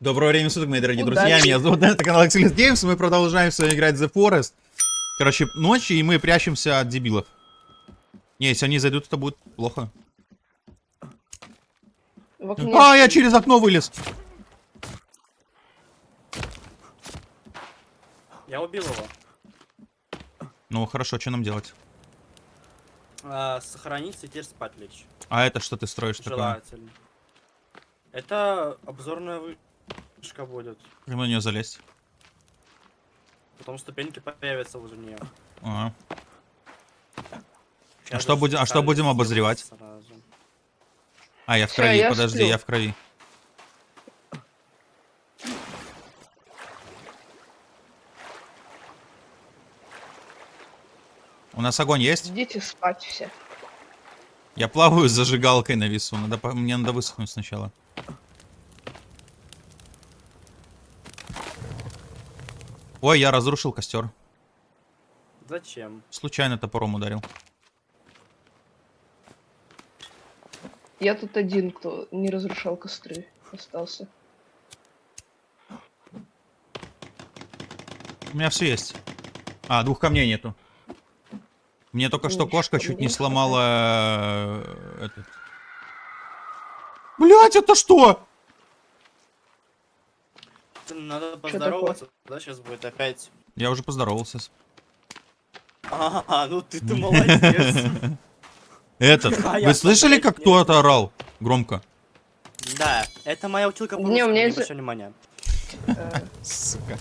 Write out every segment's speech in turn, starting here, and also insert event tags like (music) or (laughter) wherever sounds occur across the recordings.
Доброго времени суток, мои дорогие Удачи. друзья. Меня зовут это канал Xlix Games. Мы продолжаем сегодня играть The Forest. Короче, ночь, и мы прячемся от дебилов. Не, если они зайдут, это будет плохо. А, я через окно вылез. Я убил его. Ну, хорошо, что нам делать? А, сохраниться и теперь спать лечь. А это что ты строишь такое? Желательно. Это обзорная вышка будет. Как на нее залезть? Потом ступеньки появятся возле нее. Ага. А что будем- а что будем обозревать? А, я в крови, я подожди, сплю. я в крови. У нас огонь есть? Идите спать все. Я плаваю с зажигалкой на весу. Надо, мне надо высохнуть сначала. Ой, я разрушил костер. Зачем? Случайно топором ударил. Я тут один, кто не разрушал костры, остался. У меня все есть. А, двух камней нету. Мне только что кошка чуть не сломала... э, Этот... Блять, это что? Надо поздороваться, да, сейчас будет опять. Я уже поздоровался. с- А, ну ты ты (laughs) молодец. Этот, (laughs) А вы слышали, как кто-то орал? Громко. Да, это моя училка по Не, у меня обращай внимания. Э, Сука.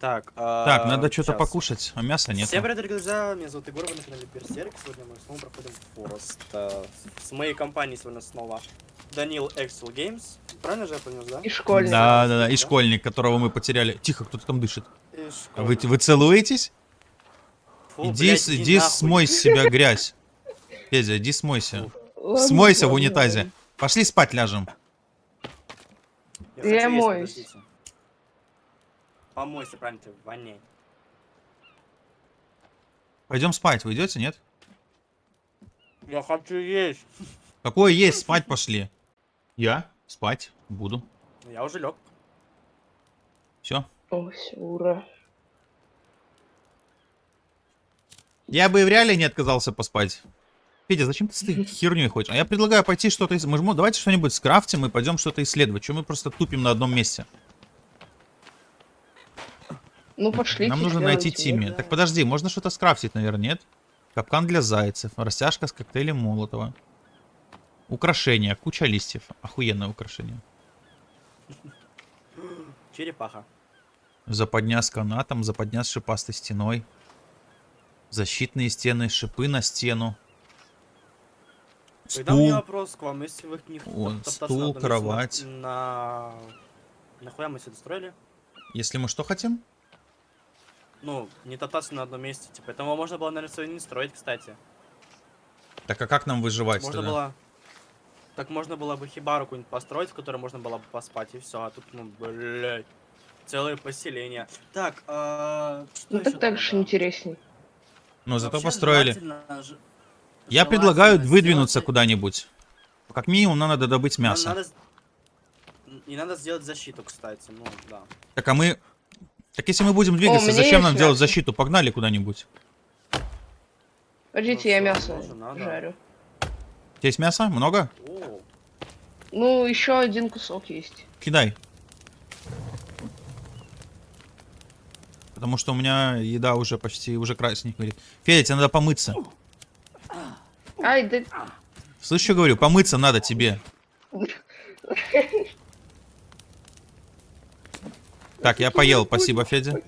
Так, а, Так, надо что-то покушать, а мяса нет. Всем привет, друзья, меня зовут Егор, вы на канале Берсерк. Сегодня мы снова проходим Форест. Э, С моей компанией сегодня снова Данил Excel Games. Правильно же я понял, да? И школьник. Да, да, да, и школьник, которого мы потеряли. Тихо, кто-то там дышит. Вы, вы целуетесь? Фу, иди блядь, иди нахуй. смой с себя грязь. Федя, иди смойся. Ладно, Смойся в ладно, унитазе. ладно. Пошли спать ляжем. Я есть, моюсь. Помойся, правильно, ты в ванне. Пойдем спать, вы идете, нет? Я хочу есть. Какое есть, спать пошли. Я спать буду. Я уже лег. Все. О, все, ура. Я бы в реале не отказался поспать. Федя, зачем ты с этой (laughs) херней хочешь? А я предлагаю пойти что-то... ис- Мы же давайте что-нибудь скрафтим и пойдем что-то исследовать. Чего мы просто тупим на одном месте? Ну пошли. Нам нужно найти Тимми. Так подожди, можно что-то скрафтить, наверное, нет? Капкан для зайцев, растяжка с коктейлем Молотова. Украшения, куча листьев. Охуенное украшение. Черепаха. Западня с канатом, западня с шипастой стеной. Защитные стены, шипы на стену. Тогда у меня Стул. вопрос к вам, если вы не топтаться стул, на одном месте, кровать. На... Нахуя мы сюда строили? Если мы что хотим? Ну, не топтаться на одном месте, типа. Этого можно было, наверное, не строить, кстати. Так а как нам выживать Можно тогда? было... Так можно было бы хибару какую-нибудь построить, в которой можно было бы поспать, и все. А тут, ну, блядь, целое поселение. Так, а... Что Ну так так же интересней. Но зато Вообще построили. желательно ж- Я предлагаю выдвинуться сделать- куда-нибудь. Как минимум, нам надо добыть мясо. надо И надо сделать защиту, кстати, ну, да. Так а мы... Так если мы будем двигаться, меня зачем нам есть делать мясо. защиту? Погнали куда-нибудь. Подождите, Ну я мясо тоже надо. жарю. Есть мясо? Много? Ну, еще один кусок есть. Кидай. Потому что у меня еда уже почти, уже говорит. Федя, тебе надо помыться. Ай, да... Слышь, что говорю? Помыться надо тебе. Так, я поел, спасибо, Федя.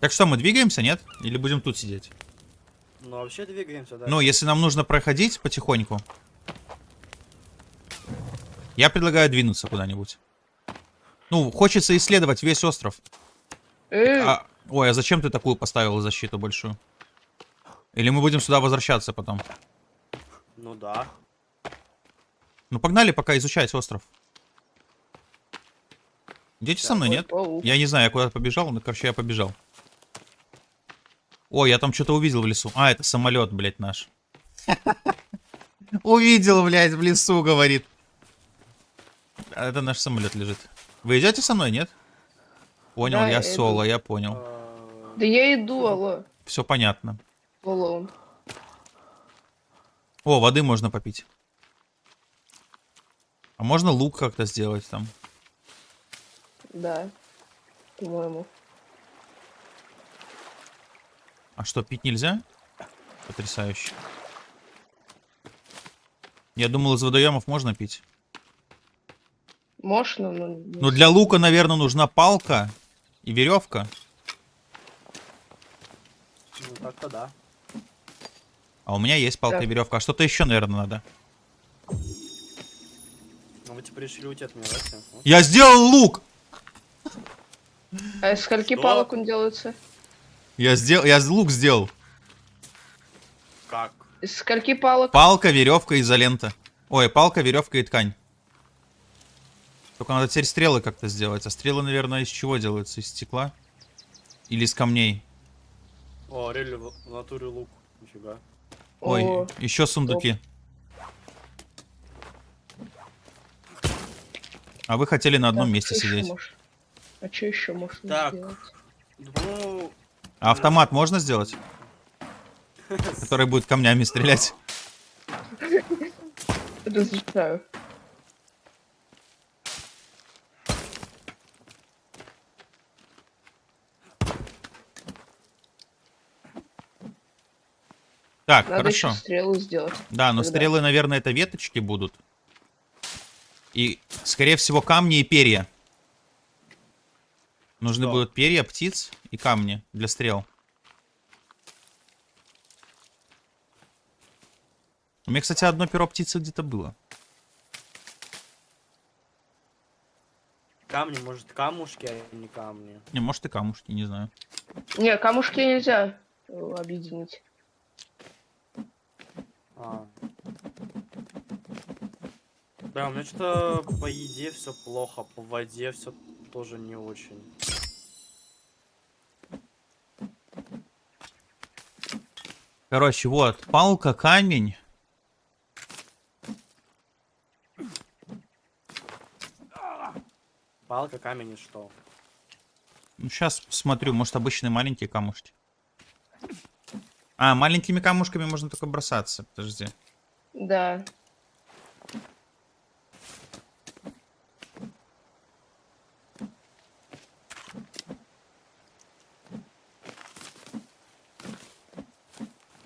Так что, мы двигаемся, нет? Или будем тут сидеть? ну вообще двигаемся, да. Ну, если нам нужно проходить потихоньку. Я предлагаю двинуться куда-нибудь. Ну, хочется исследовать весь остров. Э, А, ой, а зачем ты такую поставил защиту большую? Или мы будем сюда возвращаться потом? Ну да. Ну, погнали пока изучать остров. Идете со мной, ой, нет? паук. Я не знаю, я куда-то побежал, но, короче, я побежал. Ой, я там что-то увидел в лесу. А, это самолет, блядь, наш. (laughs) Увидел, блядь, в лесу, говорит. А Это наш самолет лежит. Вы идете со мной, нет? Понял, Да, я иду. соло, я понял. Да я иду, алло. Все понятно. Алло. О, воды можно попить. А можно лук как-то сделать там? Да. По-моему. А что, пить нельзя? Потрясающе. Я думал, из водоемов можно пить. Можно, но... Но для лука, наверное, нужна палка и веревка. Ну, так-то да. А у меня есть палка и Так. веревка. А что-то еще, наверное, надо. Ну, вы типа решили уйти от меня, да? Ну, Я сделал лук! А из скольки Что? палок он делается? Я сделал, я лук сделал. Как? Из скольки палок? Палка, веревка, изолента. Ой, палка, веревка и ткань. Только надо теперь стрелы как-то сделать. А стрелы, наверное, из чего делаются? Из стекла? Или из камней? О, рели в натуре лук. Нифига. Ой, О, еще сундуки. А вы хотели на одном так, месте ещё сидеть. мож- А что еще можно Так. сделать? Ну, А автомат можно сделать? Который будет камнями стрелять. Разрешаю. Так, Надо хорошо. еще стрелу сделать. Да, но Тогда. стрелы, наверное, это веточки будут. И, скорее всего, камни и перья. Нужны Что? будут перья, птиц и камни для стрел. У меня, кстати, одно перо птицы где-то было. камни, может, камушки, а не камни. Не, может и камушки, не знаю. Не, камушки нельзя э, объединить. А. Да, у меня что-то по еде все плохо, по воде все тоже не очень. Короче, вот, палка, камень. Палка, камень и что? Ну, сейчас смотрю, может, обычные маленькие камушки. А, маленькими камушками можно только бросаться. Подожди. Да.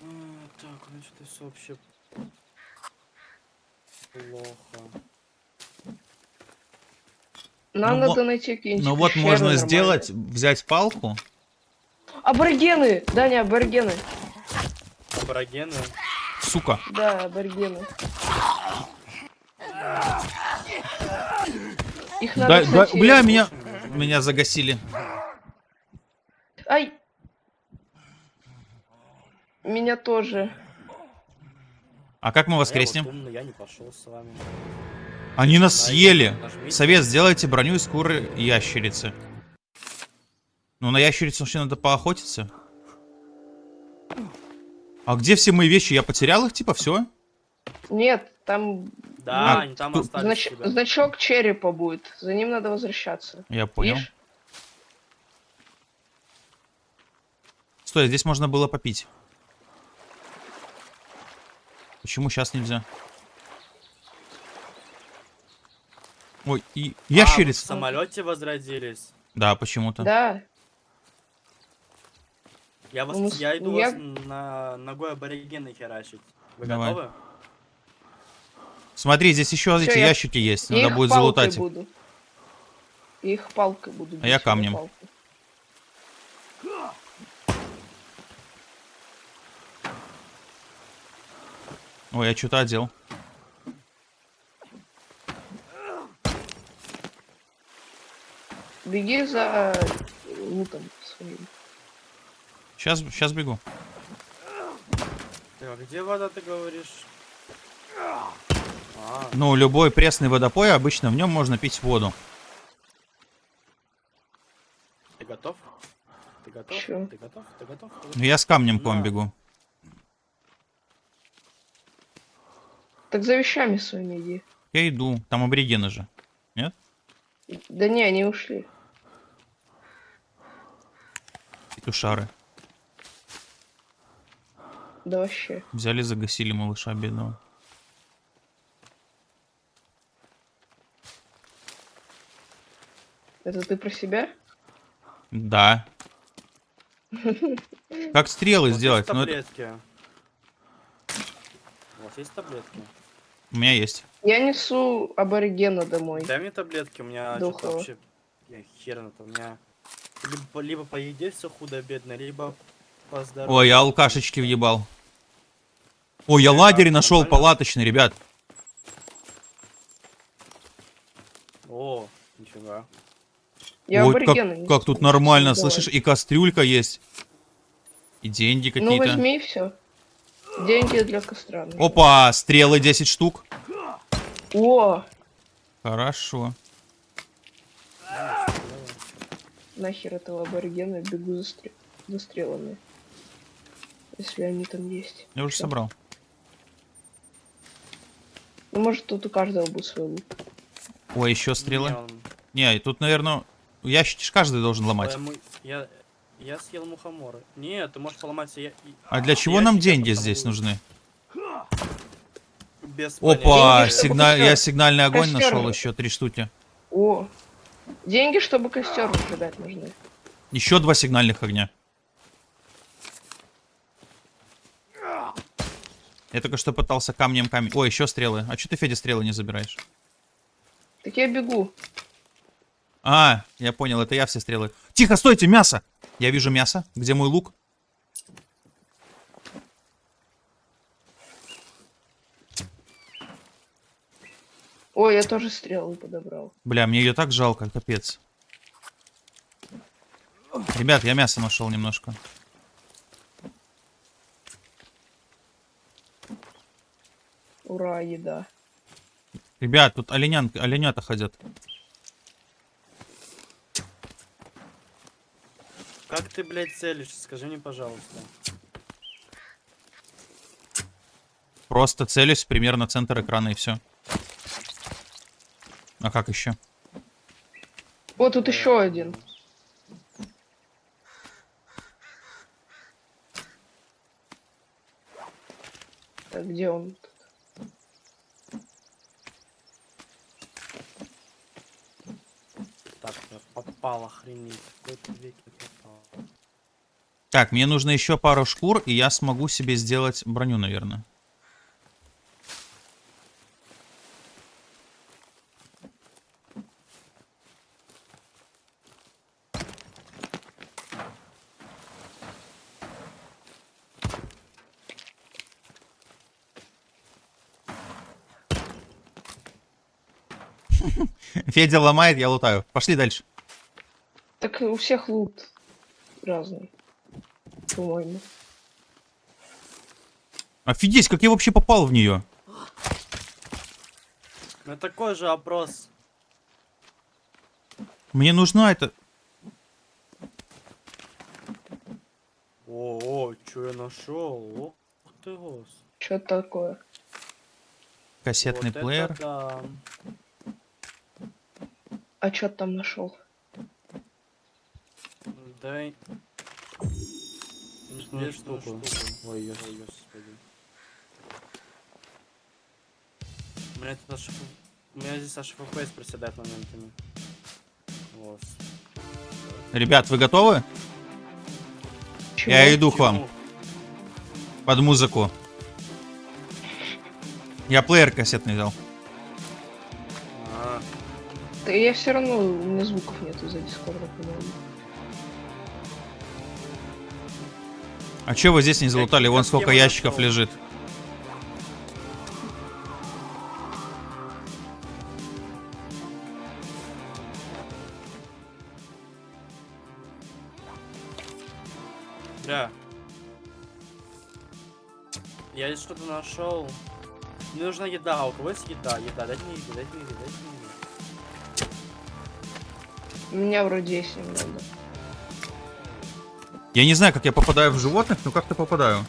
А, Так, значит, это вообще плохо. Нам Ну, надо найти какие-нибудь Ну вот можно нормальные. сделать, взять палку. Аборигены! Даня, аборигены. Аборигены. Сука. Да, аборигены. Их надо, Да, да, бля, меня, меня загасили. Ай! Меня тоже. А как мы А я воскреснем? вот умный, я не пошел с вами. Они нас съели. Совет, сделайте броню из скуры ящерицы. Ну, на ящерицу вообще надо поохотиться. А где все мои вещи? Я потерял их, типа, все? Нет, там Да, А, они там остались знач- тебя. значок черепа будет. За ним надо возвращаться. Я понял. Видишь? Стой, здесь можно было попить. Почему сейчас нельзя? Ой, и А, вы в самолете возродились. Да, почему-то. Да. Я, вас, Ну, я иду я- вас на ногой аборигены херачить. Вы Давай. готовы? Смотри, здесь еще Всё, эти я- ящики есть. Я Надо их будет залутать их. буду. Я их палкой буду. А я бить, камнем. палкой. Ой, я что-то одел. Беги за лутом своим. Сейчас, сейчас бегу. Так, а где вода, ты говоришь? А, Ну, любой пресный водопой, обычно в нем можно пить воду. ты готов? Ты готов? Чё? Ты готов? Ты готов? Ну, я с камнем к вам бегу. Так за вещами своими иди. Я иду. Там аборигены же. Да не, они ушли. Петушары. Да вообще. Взяли, загасили малыша бедного. Это ты про себя? Да. Как стрелы У вас сделать? есть Ну, таблетки? У вас есть таблетки? У меня есть. Я несу аборигена домой. Дай мне таблетки, у меня вообще... Я хер на то, у меня... Либо, либо по еде все худо-бедно, либо по здоровью. Ой, я алкашечки въебал. Ой, я лагерь нашел нормально? палаточный, ребят. О, нифига. Я Ой, как, как тут нормально, Давай. слышишь? И кастрюлька есть. И деньги Ну какие-то. возьми все. Деньги для костра. Опа, стрелы 10 штук. О, Хорошо. Нахер этого аборигена бегу за, стре- за стрелами. Если они там есть. Я уже Всё. собрал. Ну может тут у каждого будет свой лук. Ой, еще стрелы. Не, он- Не, и тут, наверное, ящики каждый должен ломать. Я, я съел мухоморы. Нет, ты можешь поломать я- А для чего нам ящики, деньги потому здесь нужны? Без Опа, Деньги, сигналь... я сигнальный огонь костер нашел еще три штуки. О, деньги, чтобы костер разжигать нужны. Еще два сигнальных огня. Я только что пытался камнем камень. Ой, еще стрелы. А что ты, Федя, стрелы не забираешь? Так я бегу. А, я понял, это я все стрелы. Тихо, стойте, мясо! Я вижу мясо. Где мой лук? Ой, я тоже стрелы подобрал. Бля, мне ее так жалко, капец. Ребят, я мясо нашел немножко. Ура, еда. Ребят, тут оленян... оленята ходят. Как ты, блядь, целишься? Скажи мне, пожалуйста. Просто целюсь примерно центр экрана и все. А как еще? О, тут еще один. Так, где он? Так, попал, охренеть. Так, мне нужно еще пару шкур, и я смогу себе сделать броню, наверное. Федя ломает, я лутаю. Пошли дальше. Так у всех лут разный. По-моему. Офигеть, как я вообще попал в нее? Ну такой же опрос. Мне нужна эта... О, о, что я нашел? Ух ты, гос. Что такое? Кассетный Вот это плеер. да. А что там нашел? Дай. Две штуки. Ой, ой, господи. У меня тут аж... ф- У меня здесь аж FPS проседает моментами. Вот. Ребят, вы готовы? Я Чего? иду к вам под музыку. Я плеер кассетный взял. Да я все равно, у меня звуков нету за дискорда, по-моему. А чё вы здесь не залутали? Вон сколько ящиков лежит. Бля. Я здесь что-то нашел. Мне нужна еда. А У кого есть еда? Еда. Дайте мне еду, дайте мне еду, дайте мне еду. У меня вроде есть немного. Я не знаю, как я попадаю в животных, но как-то попадаю.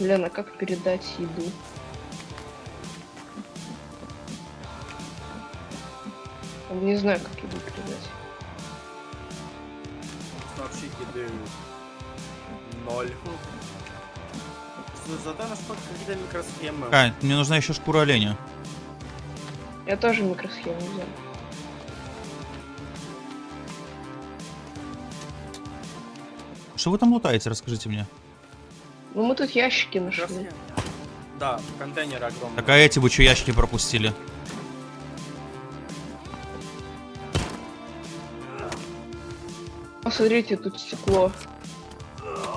Лена, как передать еду? Не знаю, как еду передать. Вообще еды ноль. За- Зато насколько какие-то микросхемы. Кай, мне нужна еще шкура оленя. Я тоже микросхему взял. Что вы там лутаете, расскажите мне. Ну мы тут ящики нашли. Да, контейнеры огромные. Так а эти вы что ящики пропустили? Посмотрите, тут стекло.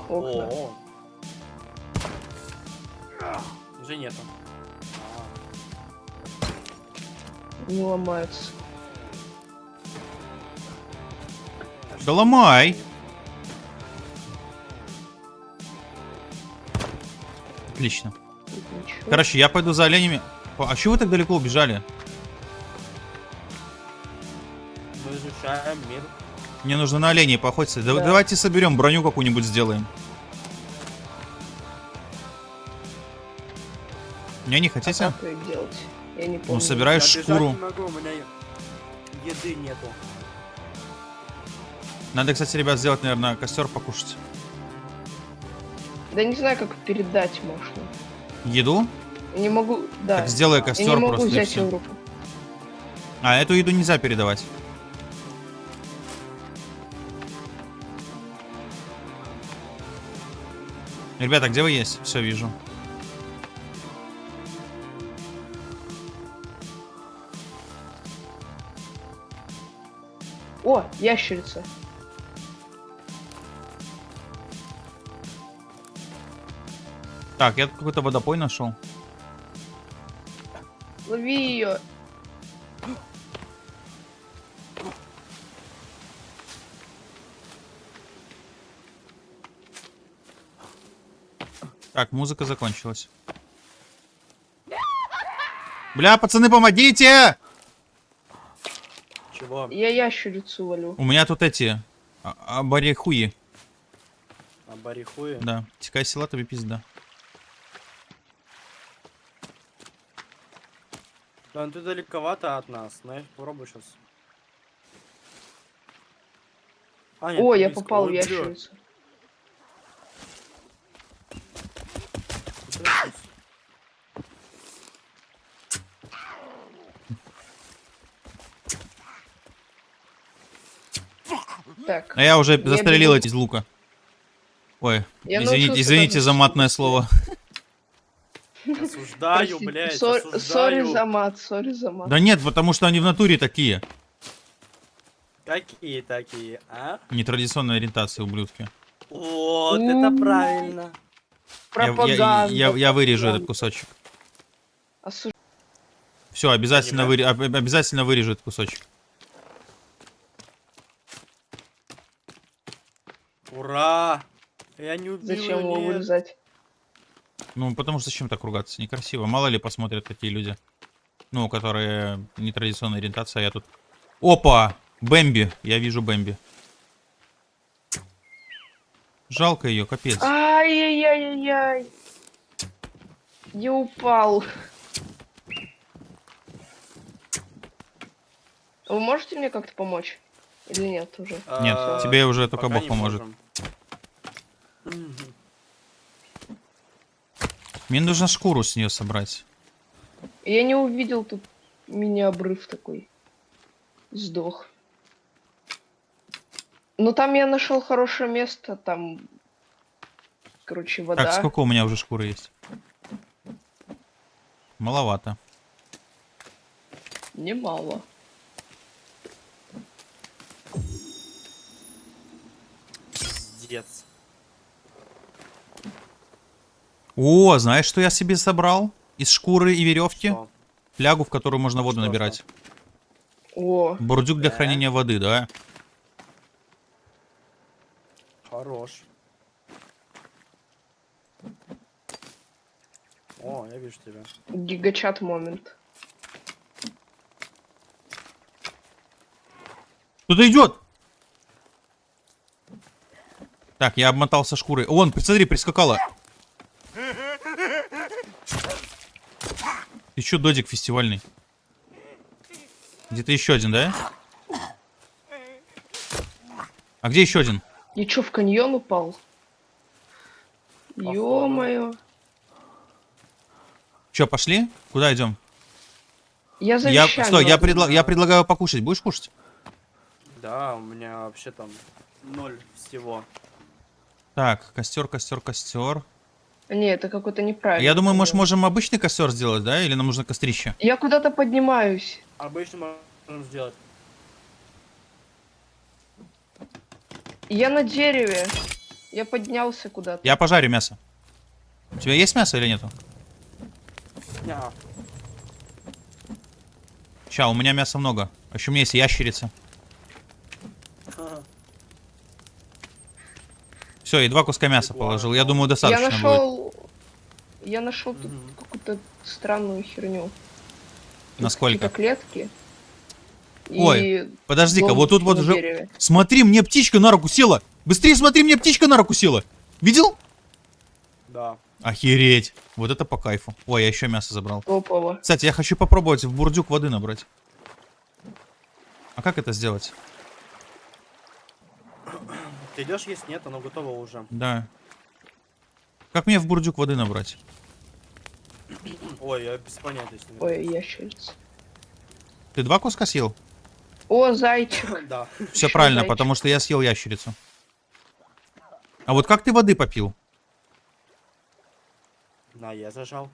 Окна. О. Уже нету. Не ломаются. Да ломай! Отлично. Ничего. Короче, я пойду за оленями. А чего вы так далеко убежали? Мы изучаем мир. Мне нужно на оленей поохотиться. Да- Да. Давайте соберем броню какую-нибудь сделаем. Не, не А хотите? как ее делать? Я не помню. Ну, собираешь Я шкуру. не могу, у меня еды нету. Надо, кстати, ребят, сделать, наверное, костер покушать. Да не знаю, как передать можно. Еду? Я не могу... Да. Так сделай я костер не могу просто взять ее в руку. А, эту еду нельзя передавать. Ребята, где вы есть? Все, вижу. О, ящерица. Так, я тут какой-то водопой нашел. Лови ее. Так, музыка закончилась. Бля, пацаны, помогите! Чего? Я ящерицу валю. У меня тут эти... а- Абарихуи. А барихуи? Да. Тикай села, тебе пизда. Да, ну ты далековато от нас. Знаешь, попробуй сейчас. А, нет, О, я близко. попал в бля. ящерицу. Так, А я уже Я застрелил бегу. эти из лука. Ой, Я извините, извините за матное слово. Осуждаю, простите, блядь, сор- осуждаю. Sorry за мат, sorry за мат. Да нет, потому что они в натуре такие. Какие такие, а? Нетрадиционной ориентации, ублюдки. Вот, М. это правильно. Я, я- Пропаганда. я- я вырежу пропаганда. этот кусочек. Осу- Все, обязательно, выре- об- обязательно вырежу этот кусочек. Ура! Я не убил Зачем его вырезать? Ну, потому что зачем так ругаться? Некрасиво. Мало ли посмотрят такие люди. Ну, которые нетрадиционной ориентации, а я тут... Опа! Бэмби. Я вижу Бэмби. Жалко ее, капец. Ай-яй-яй-яй-яй. Я упал. Вы можете мне как-то помочь? Или нет уже? Нет, А, тебе уже только Бог поможет. Мне нужно шкуру с нее собрать. Я не увидел тут мини-обрыв такой. Сдох. Но там я нашел хорошее место, там... Короче, вода. Так, сколько у меня уже шкуры есть? Маловато. Немало. Пиздец. О, знаешь, что я себе собрал? Из шкуры и веревки? Что? Флягу, в которую можно воду Что набирать. О, Бурдюк для Да. хранения воды, да? Хорош. О, я вижу тебя. гигачат момент. Кто-то идет! Так, я обмотался шкурой. Вон, смотри, прискакала. Чё, додик фестивальный? Где-то еще один, да? А где еще один? И чё, в каньон упал? Ё-моё. Че, пошли? Куда идем? Я за Я, стой, я, предла- я предлагаю покушать. Будешь кушать? Да, у меня вообще там ноль всего. Так, костер, костер, костер. Не, это какой-то неправильный. Я думаю, может, можем обычный костер сделать, да? Или нам нужно кострище? Я куда-то поднимаюсь. Обычно можем сделать. Я на дереве. Я поднялся куда-то. Я пожарю мясо. У тебя есть мясо или нету? Ня. Ща, у меня мяса много. А еще у меня есть ящерица. (laughs) Все, и два куска мяса положил. Я думаю, Я достаточно будет. Я нашел тут какую-то странную херню. Насколько? какие-то клетки. Ой, Подожди-ка, вот тут вот уже... дереве. Смотри, мне птичка на руку села! Быстрее смотри, мне птичка на руку села! Видел? Да. Охереть. Вот это по кайфу. Ой, я еще мясо забрал. Топово. Кстати, я хочу попробовать в бурдюк воды набрать. А как это сделать? Ты идешь есть? Нет, оно готово уже. Да. Как мне в бурдюк воды набрать? Ой, я без понятия. Ой, ящерица. Ты два куска съел? О, зайчик. (laughs) Да. Все Ещё правильно, зайчик. потому что я съел ящерицу. А вот как ты воды попил? На, я зажал.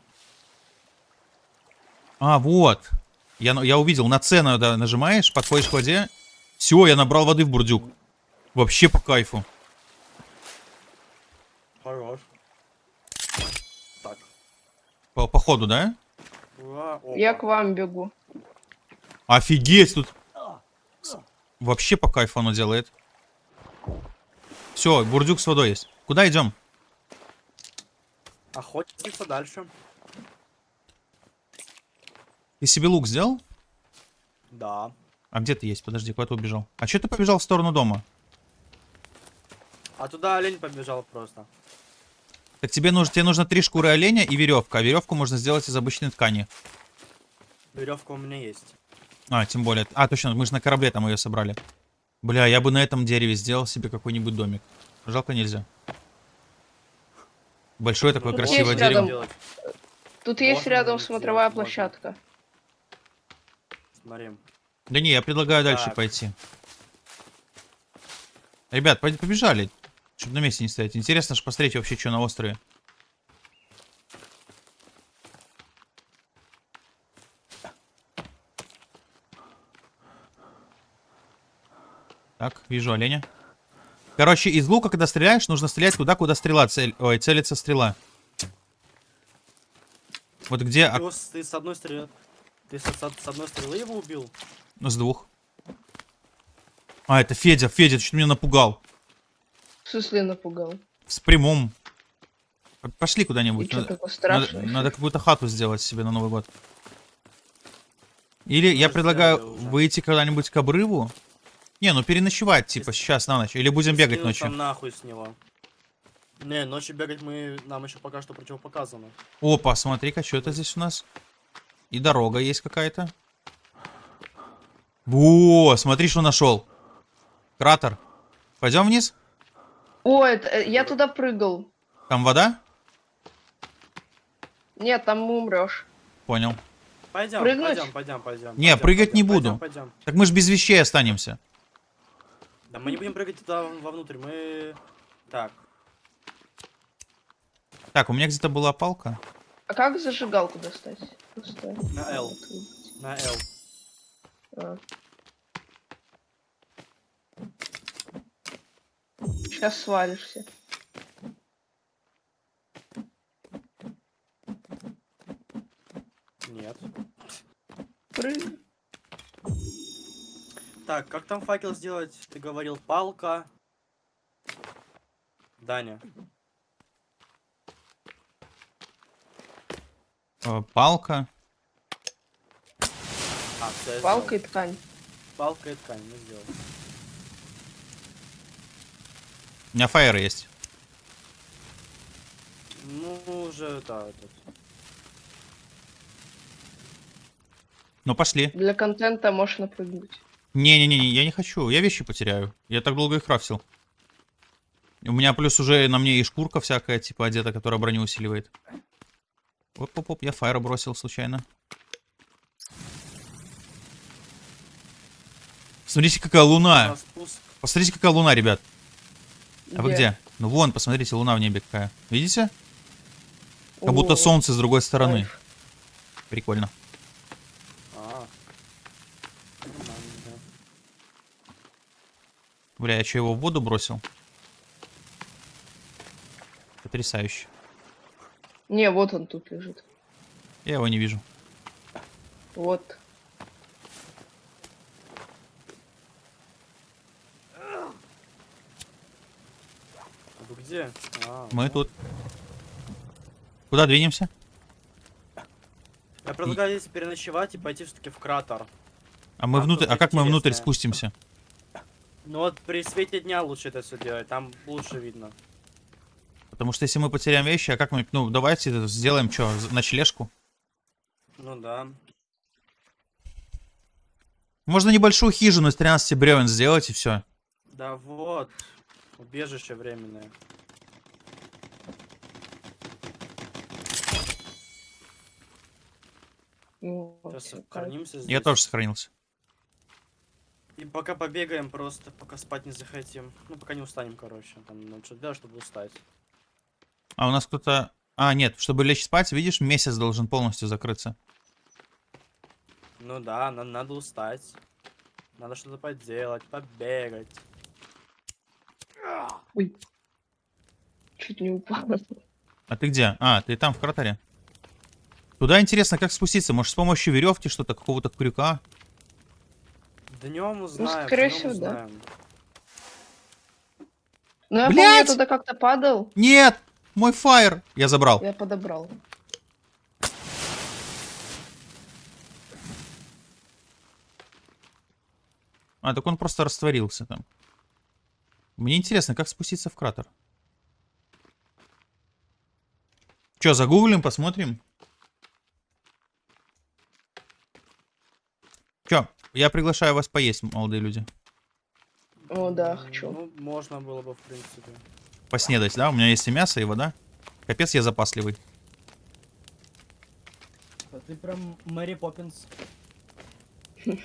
А, вот. Я, на- я увидел, на С надо нажимаешь, подходишь к воде. Все, я набрал воды в бурдюк. Вообще по кайфу. Хорош. Так. По, по ходу, да? Я к вам бегу. Офигеть, тут вообще по кайфу оно делает. Все, бурдюк с водой есть. Куда идем? Охотиться дальше. Ты себе лук сделал? Да. А где ты есть? Подожди, куда ты убежал? А что ты побежал в сторону дома? А туда олень побежал просто. Так тебе нужно, тебе нужно три шкуры оленя и веревка. А веревку можно сделать из обычной ткани. Веревка у меня есть. А, тем более. А, точно, мы же на корабле там ее собрали. Бля, я бы на этом дереве сделал себе какой-нибудь домик. Жалко нельзя. Большое такое Ну, Тут красивое есть дерево. рядом. Тут есть Можно рядом сделать, смотровая можно. площадка. Смотри. Да не, я предлагаю дальше Так. пойти. Ребят, побежали. Чтобы на месте не стоять. Интересно же посмотреть вообще, что на острове. Так, вижу оленя. Короче, из лука, когда стреляешь, нужно стрелять туда, куда стрела цель... Ой, целится стрела. Вот где... Ты, ок- его с- ты с одной стрелы... Ты с, с- с одной стрелы его убил? Ну, с двух. А, это Федя. Федя, ты что меня напугал. В смысле напугал? С прямом. Пошли куда-нибудь. Надо, надо- надо какую-то хату сделать себе на Новый год. Или я предлагаю выйти когда-нибудь к обрыву. Не, ну переночевать, типа, сейчас на ночь. Или будем бегать ночью. нахуй с него. Не, ночью бегать мы... Нам еще пока что противопоказано. Опа, смотри-ка, что это здесь у нас? И дорога есть какая-то. Во, смотри, что нашел. Кратер. Пойдем вниз? О, это, э, я туда прыгал. Там вода? Нет, там умрешь. Понял. Пойдем, Прыгнуть? пойдем, пойдем, пойдем. Не, прыгать не буду. Пойдем, Так мы же без вещей останемся. Да мы не будем прыгать туда вовнутрь, мы... Так, Так, у меня где-то была палка. А как зажигалку достать? Просто... На L. на L. А. Сейчас свалишься. Нет. Прыг. Так, как там факел сделать? Ты говорил палка. Даня. Э, Палка. А, Палка и ткань. Палка и ткань, мы сделали. У меня фаер есть. Ну, уже, да, этот. Ну, пошли. Для контента можешь напрыгнуть. Не-не-не, я не хочу. Я вещи потеряю. Я так долго их крафтил. У меня плюс уже на мне и шкурка всякая, типа, одета, которая броню усиливает. Оп-оп-оп, я фаера бросил случайно. Смотрите, какая На луна. Посмотрите, какая луна, ребят. А вы где? Ну вон, посмотрите, луна в небе какая. Видите? Как будто солнце с другой стороны. кайф. Прикольно. А. Бля, я что, его в воду бросил? Потрясающе. Не, вот он тут лежит. Я его не вижу. Вот. А вы где? А, Мы ну. тут. Куда двинемся? Я предлагаю здесь переночевать и пойти все-таки в кратер. А мы А, внутрь. А как мы внутрь спустимся? Ну вот при свете дня лучше это все делать, там лучше видно. Потому что если мы потеряем вещи, а как мы. Ну, давайте сделаем что, ночлежку. Ну да. Можно небольшую хижину из 13 бревен сделать и все. Да вот. Убежище временное. Ну, вот, Сейчас всё, кайф. сохранимся здесь. Я тоже сохранился. И пока побегаем просто, пока спать не захотим. Ну, пока не устанем, короче. Там надо что делать, чтобы устать. А у нас кто-то. А, нет, чтобы лечь спать, видишь, месяц должен полностью закрыться. Ну да, нам надо устать. Надо что-то поделать, побегать. Ой. Чуть не упал. А ты где? А, ты там, в кратере. Туда интересно, как спуститься. Может, с помощью веревки что-то, какого-то крюка? Днем узнаем. скорее днём всего, да. Ну, я помню, Блядь! я туда как-то падал. Нет! Мой фаер! Я забрал. Я подобрал. А, так он просто растворился там. Мне интересно, как спуститься в кратер. Че, загуглим, посмотрим? Че, я приглашаю вас поесть, молодые люди. О, да, хочу. Ну, можно было бы, в принципе. Поснедать, да? У меня есть и мясо, и вода. Капец, я запасливый. А Ты прям Мэри Поппинс. (laughs)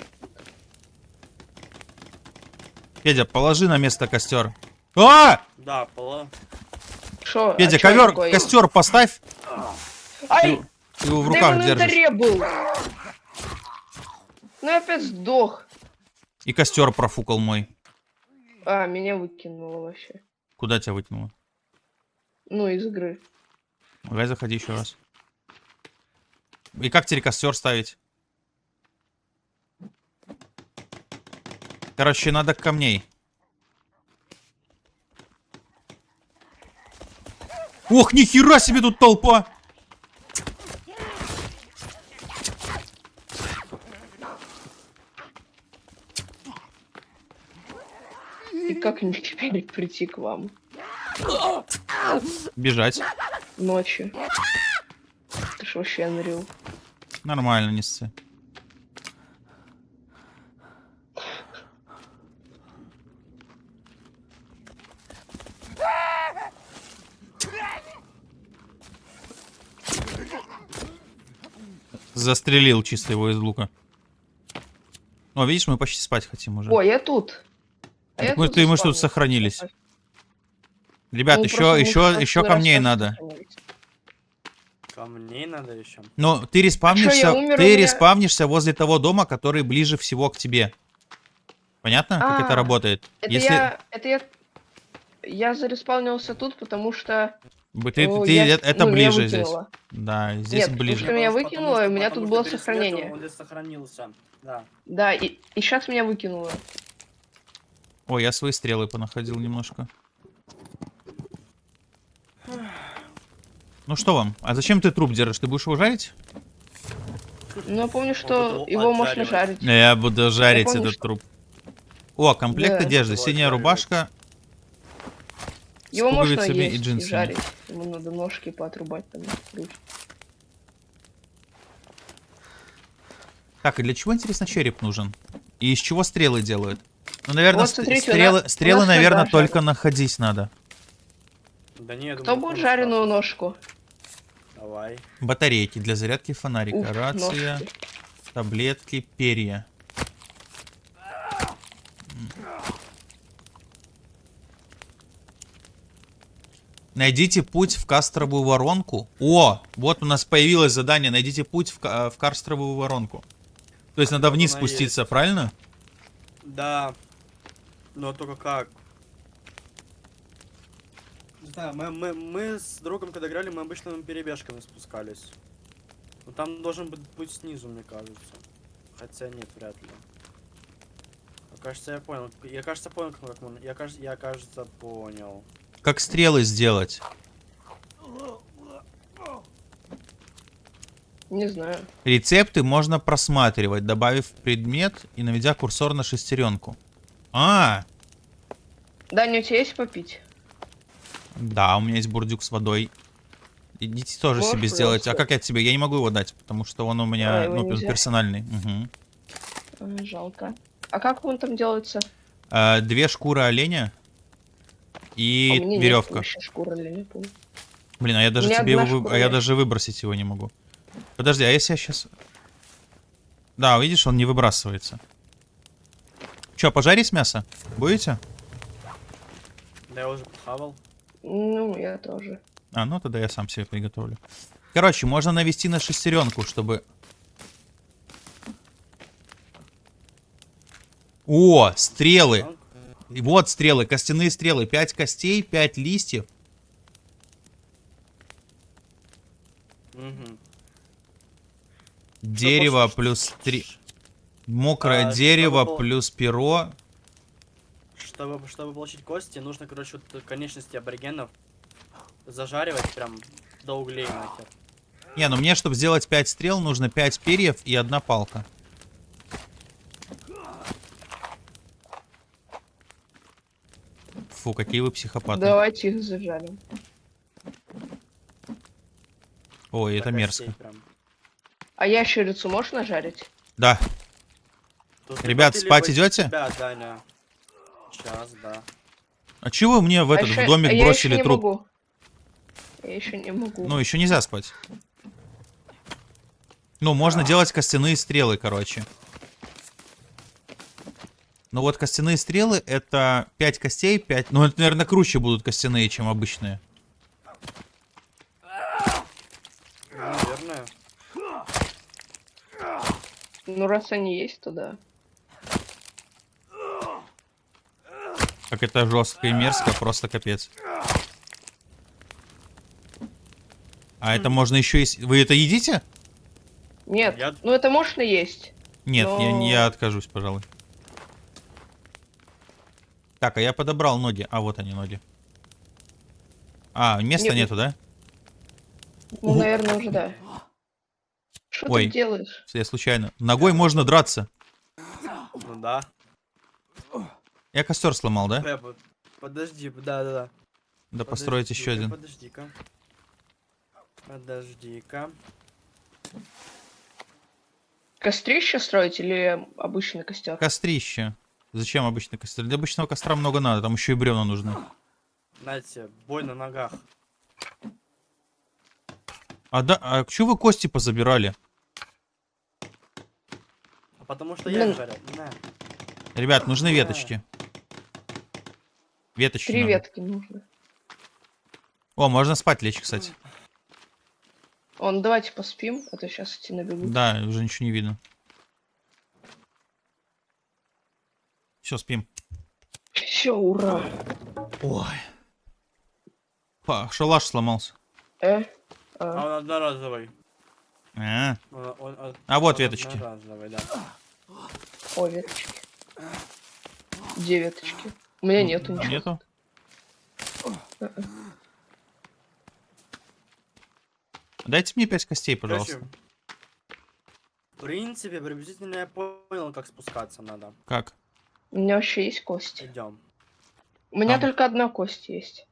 Федя, положи на место костер. А! Да, пола. Шо? Федя, а ковер, костер поставь. Ай! Ты его в руках держишь. был. Ну, я опять сдох. И костер профукал мой. А, меня выкинуло вообще. Куда тебя вытянуло? Ну, из игры. Давай заходи еще раз. И как теперь костер ставить? Короче, надо камней. Ох, нихера себе тут толпа! И как мне теперь прийти к вам? Бежать. Ночью. Ты ж вообще unreal. Нормально, не сцы. Застрелил чисто его из лука. О, видишь, мы почти спать хотим уже. О, я тут. А Так мы, ты, мы ж тут сохранились. Ребят, Ну, еще, еще, еще камней надо. Камней надо еще. Но ты респавнишься, я умер, ты меня- респавнишься возле того дома, который ближе всего к тебе. Понятно, как это А, работает? Это Если я... Это я... Я зареспавнился тут, потому что... ты, о, ты- я- это ну, меня ближе здесь. выкинуло. Да, здесь Нет, потому ближе. что меня Потому выкинуло, что- и у меня потому тут что было сохранение. здесь сохранился. Да. Да, и, и сейчас меня выкинуло. Ой, я свои стрелы понаходил немножко. Ну что вам? А зачем ты труп держишь? Ты будешь его жарить? Но я помню, что буду его можно жарить. Я буду жарить помню, этот что- труп. О, комплект Да. одежды. Синяя рубашка. Его можно пуговицами есть и и, джинсами. жарить. Ему надо ножки поотрубать там. Так, и для чего, интересно, череп нужен? И из чего стрелы делают? Ну, наверное, Вот, смотрите, стрелы, нас- стрелы нас наверное, нога только находить надо. Да не, я Кто думаю, будет жареную страшный. ножку? Давай. Батарейки для зарядки фонарика, Ух, рация, ножки. таблетки, перья. Найдите путь в кастровую воронку. О, вот у нас появилось задание. Найдите путь в, в кастровую воронку. То есть надо Вот вниз спуститься, есть. правильно? Да. Но только как? Знаю, Мы, мы, мы с другом, когда играли, мы обычными перебежками спускались. Но там должен быть путь снизу, мне кажется. Хотя нет, вряд ли. А, кажется, я понял. Я кажется, понял, как мы... Я, кажется, я, кажется, понял. Как стрелы сделать? Не знаю. Рецепты можно просматривать, добавив предмет и наведя курсор на шестеренку. А, Даня, у тебя есть попить? да, у меня есть бурдюк с водой. Идите тоже Можешь, себе сделать. А пожалуйста? как я тебе? Я не могу его дать, потому что он у меня А, ну, нельзя. персональный. А, жалко. А как он там делается? А, две шкуры оленя А и нет веревка. вообще шкуры или не помню. Блин, а я даже тебе его, вы- а я даже выбросить его не могу. Подожди, а если я сейчас... Да, видишь, он не выбрасывается. Че, пожарить мясо? Будете? Да я уже похавал. Ну, я тоже. А, ну тогда я сам себе приготовлю. Короче, можно навести на шестеренку, чтобы... О, стрелы! И вот стрелы, костяные стрелы. 5 костей, 5 листьев. Угу. Дерево плюс 3... Мокрое А, дерево чтобы плюс перо. Чтобы, чтобы получить кости, нужно, короче, вот конечности аборигенов зажаривать прям до углей нахер. Не, ну мне, чтобы сделать 5 стрел, нужно 5 перьев и одна палка. Фу, какие вы психопаты. Давайте их зажарим. Ой, это мерзко. прям. А ящерицу можно жарить? Да, Тут Ребят, спать идете? тебя, Даня. Сейчас, да. а чего вы мне в этот а в домик а я бросили не труп? Могу. Я еще не могу. Ну, еще нельзя спать. Ну, можно делать костяные стрелы, короче. Ну вот костяные стрелы это 5 костей, 5... Ну, это, наверное, круче будут костяные, чем обычные. Ну, Наверное. Ну, раз они есть, то да. Как это жестко и мерзко, просто капец. А это можно еще есть. Вы это едите? Нет, Я- ну это можно есть. Нет, я, Но- я откажусь, пожалуй. Так, а я подобрал ноги. А, вот они, ноги. А, места Нет, нету, да? Ну, наверное, уже да. Что Ой. ты делаешь? Я случайно. Ногой можно драться. Ну да. Я костер сломал, да? Под- Подожди, да-да-да. Да построить еще один. Подожди-ка. Подожди-ка. Кострище строить или обычный костер? Кострище. Зачем обычный костер? Для обычного костра много надо, там еще и бревна нужны. Знаете, бой на ногах. А да, а что вы кости позабирали? Потому что я Блин. их жарил. На. Ребят, нужны веточки. Веточки Три надо. ветки нужно. О, можно спать лечь, кстати. Он, давайте поспим, а то сейчас идти набегу. Да, уже ничего не видно. Все, спим. Все, ура. Ой. Па, шалаш сломался. Э? А А, он одноразовый. А, Он- он- он- А вот он веточки. да. о, веточки. Где веточки? У меня нету ничего. нету? Дайте мне пять костей, пожалуйста. Короче, в принципе, приблизительно я понял, как спускаться надо. Как? У меня вообще есть кости. Идем. У меня Там. только одна кость есть.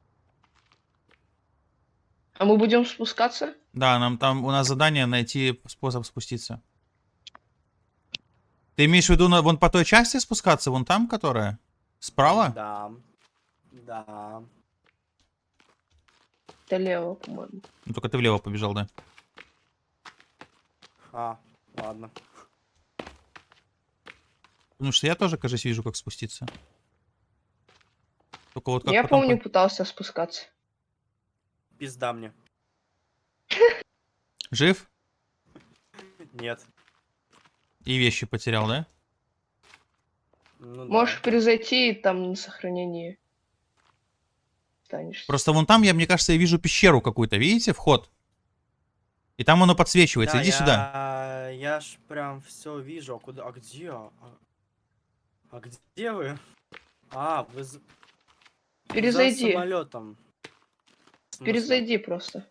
А мы будем спускаться? Да, нам там у нас задание найти способ спуститься. Ты имеешь в виду на, вон по той части спускаться, вон там, которая? Справа? Да. Да. Это лево, по-моему. Ну, только ты влево побежал, да. А, ладно. Потому что я тоже, кажется, вижу, как спуститься. Только вот как Я потом помню, по- пытался спускаться. Пизда мне. Жив? Нет. И вещи потерял, да? Ну, да. Можешь перезайти и там на сохранении останешься. Просто вон там, я, мне кажется, я вижу пещеру какую-то. Видите, вход? И там оно подсвечивается. Да, Иди я, сюда. Я ж прям все вижу. А куда? А где? А, а где вы? А, вы за, Перезайди. самолетом. Перезайди просто.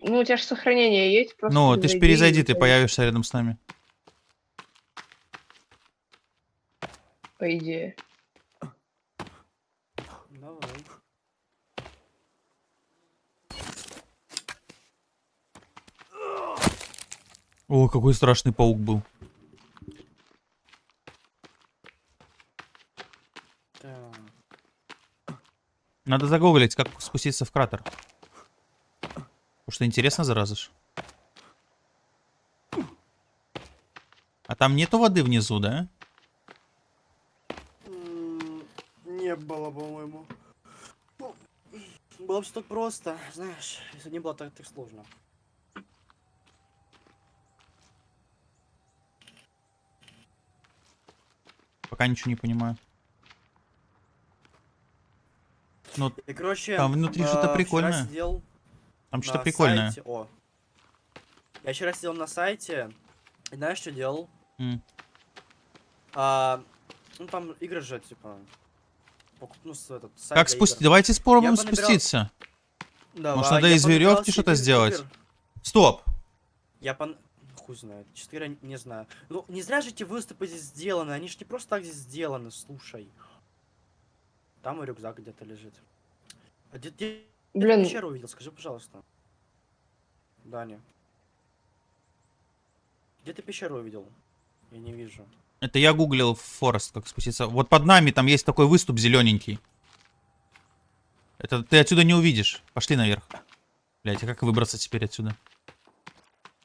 Ну, у тебя же сохранение есть, просто Ну, ты ж перезайди, ты появишься рядом с нами. По идее. Давай. О, какой страшный паук был. Надо загуглить, как спуститься в кратер. Потому что интересно, зараза ж. А там нету воды внизу, да? Не было, по-моему. Ну, Было бы так просто, знаешь, если не было так, так сложно. Пока ничего не понимаю. Ну, И, короче, Там внутри э, что-то прикольное. сидел там что-то прикольное. сайте- О. Я вчера сидел на сайте, и знаешь, что делал? М. А, ну там игры же, типа. Ну, этот, сайт Как игр. Давайте спробуем понабирал- спуститься. Давай, Может, надо из веревки что-то сделать? игр. Стоп! Я пон... Хуй знает. Четыре, не знаю. Ну, не зря же эти выступы здесь сделаны. Они же не просто так здесь сделаны, слушай. Там и рюкзак где-то лежит. А где, где, где ты Блин, пещеру увидел? Скажи, пожалуйста. Даня. Где ты пещеру увидел? Я не вижу. Это я гуглил Форест, как спуститься. Вот под нами там есть такой выступ зелененький. Это ты отсюда не увидишь. Пошли наверх. Блять, а как выбраться теперь отсюда?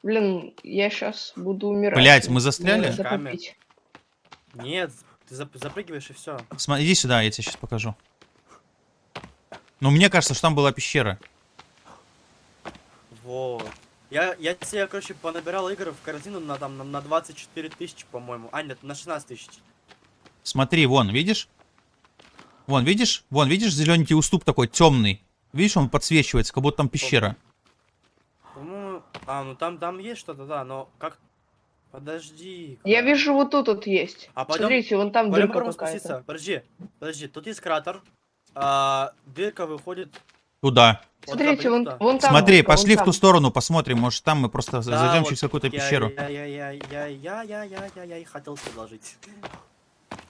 блин, я сейчас буду умирать. Блядь, мы застряли? Нет, ты зап- запрыгиваешь и все. Смотри, иди сюда, я тебе сейчас покажу. Ну, мне кажется, что там была пещера. Вот. Я, я себе, короче, понабирал игр в корзину на, там, на, на 24 тысячи, по-моему. А, нет, на 16 тысяч. Смотри, вон, видишь? Вон, видишь? Вон, видишь, зелененький уступ такой темный. Видишь, он подсвечивается, как будто там пещера. По-моему, а, ну там, там есть что-то, да, но как... Подожди. Я вижу, вот тут вот есть. А пойдем- Смотрите, вон там Пойдем дырка какая-то. Подожди, подожди, тут есть кратер. А, дырка выходит... Туда. вот Смотрите, вон, туда. вон там. Смотри, дырка, вон пошли в там. ту сторону, посмотрим. Может, там мы просто Да, зайдем вот через какую-то я- пещеру. Я, я, я, я, я, я, я, я, я и хотел предложить.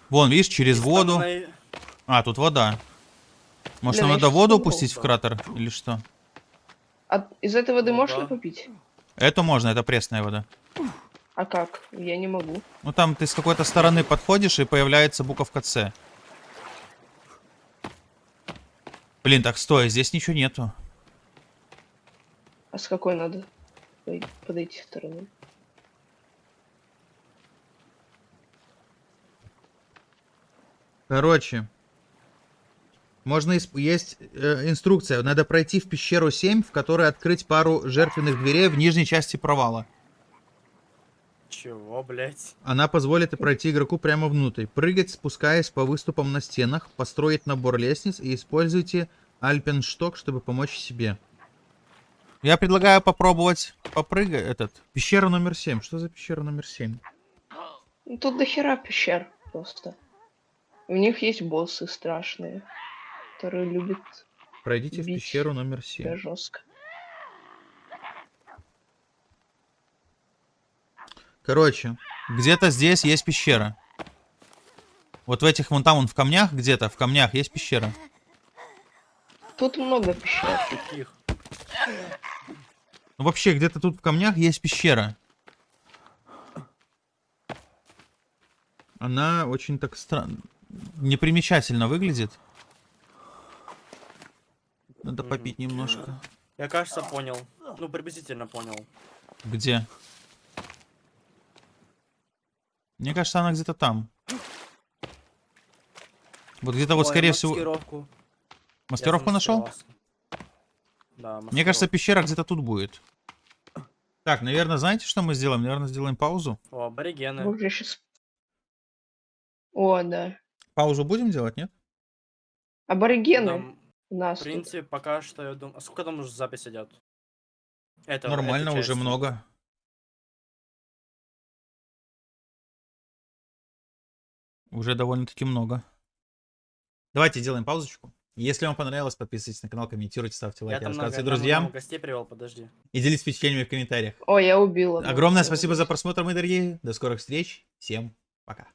Вон, видишь, через Из воду. стороны- А, тут вода. Может, Блин, нам надо воду пустить в кратер? Или что? А из этой воды Ну можно да. попить? Это можно, это пресная вода. А как? Я не могу. Ну там ты с какой-то стороны подходишь и появляется буковка С. Блин, так стой, здесь ничего нету. А с какой надо подойти стороны? Короче. Можно исп- есть э, инструкция. Надо пройти в пещеру 7, в которой открыть пару жертвенных дверей в нижней части провала. Чего, блять? Она позволит пройти игроку прямо внутрь. Прыгать, спускаясь по выступам на стенах, построить набор лестниц и используйте альпеншток, чтобы помочь себе. Я предлагаю попробовать попрыгать этот. Пещера номер 7. Что за пещера номер 7? Ну, Тут до хера пещер просто. У них есть боссы страшные, которые любят Пройдите в пещеру номер тебя 7. жестко. Короче, где-то здесь есть пещера. Вот в этих вон там, вон в камнях где-то, в камнях есть пещера. Тут много пещер. Каких? Ну вообще, где-то тут в камнях есть пещера. Она очень так странно, непримечательно выглядит. Надо попить немножко. Я, кажется, понял. Ну, приблизительно понял. Где? Мне кажется, она где-то там. Вот где-то вот, скорее всего... маскировку. Мастеровку нашел? замаскировался. Да, Мне кажется, маскировку. пещера где-то тут будет. Так, наверное, знаете, что мы сделаем? Наверное, сделаем паузу. О, аборигены. Боже, сейчас... О, да. Паузу будем делать, нет? Аборигены Там, нас в тут. принципе, пока что, я думаю... А сколько там уже запись идет? Это, Нормально, уже много. Уже довольно-таки много. Давайте сделаем паузочку. Если вам понравилось, подписывайтесь на канал, комментируйте, ставьте лайки, много, рассказывайте там друзьям много гостей привел, подожди. и делитесь впечатлениями в комментариях. О, я убила. Огромное спасибо за просмотр, мои дорогие. До скорых встреч. Всем пока.